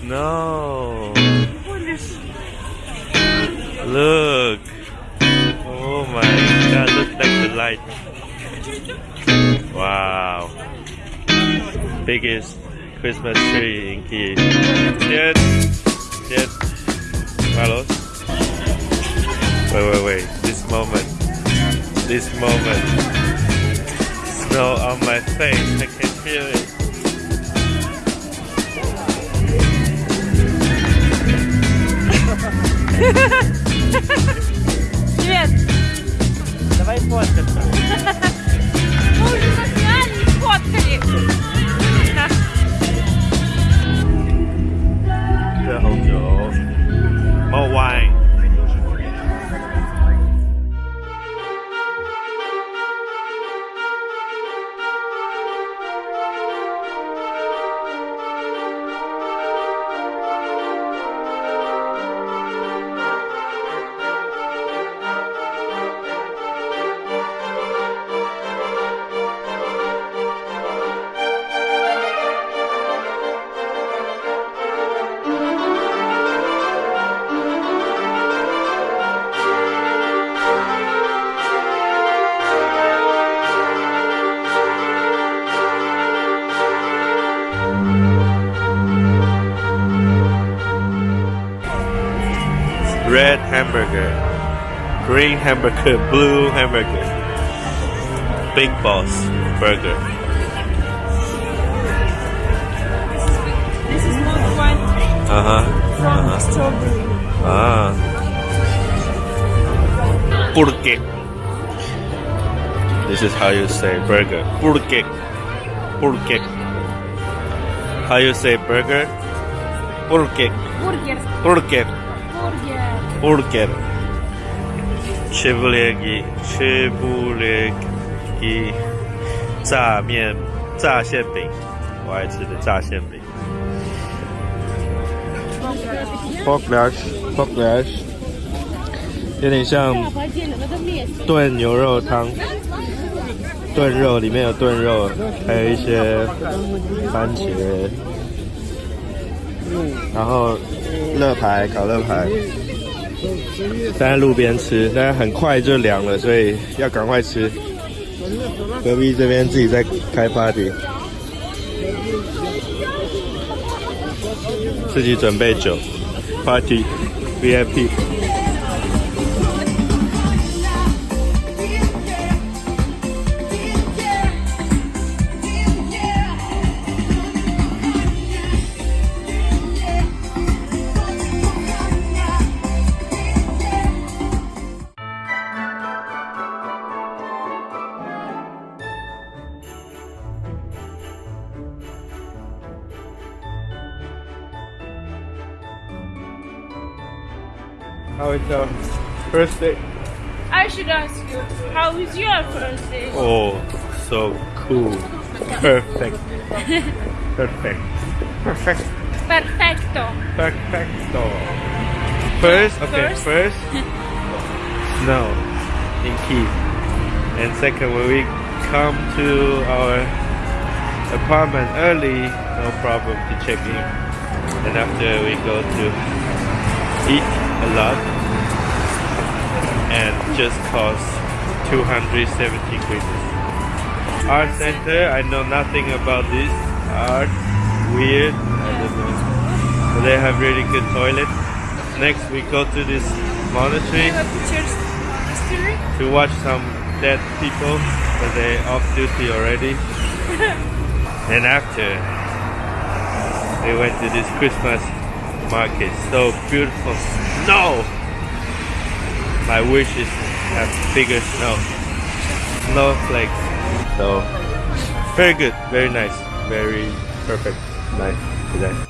snow. Look. Oh my god, look like the light. Wow. Biggest Christmas tree in Kiev. Yes. Yes. Carlos. Wait, wait, wait. This moment. This moment. Snow on my face. I can feel it. Привет! Давай фоткаться. Мы уже засняли и сфоткали. red hamburger, green hamburger, blue hamburger, big boss burger. This is not one uh -huh. from uh -huh. strawberry. Ah. Porque. This is how you say burger. Burger. Porque. How you say burger? Porque. Burger. Burger. burger，chebuli，chebuli，炸面，炸馅饼，我爱吃的炸馅饼。pork legs，pork legs，有点像炖牛肉汤，炖肉里面有炖肉，还有一些番茄。然后乐牌烤乐牌。在路边吃，但是很快就凉了，所以要赶快吃。隔壁这边自己在开 party，自己准备酒，party VIP。How is your first day? I should ask you, how is your first day? Oh, so cool. Perfect. Perfect. Perfect. Perfecto. Perfecto. First, okay, First. first, snow in Kiev. And second, when we come to our apartment early, no problem to check in. And after we go to eat a lot and just cost 270 grivnas. Art center, I know nothing about this art. Weird, I don't know. But they have really good toilets. Next we go to this monastery You have pictures history? to watch some dead people, but they off duty already. and after we went to this Christmas market, so beautiful snow. My wish is to have bigger snow, snowflakes. So very good, very nice, very perfect night today.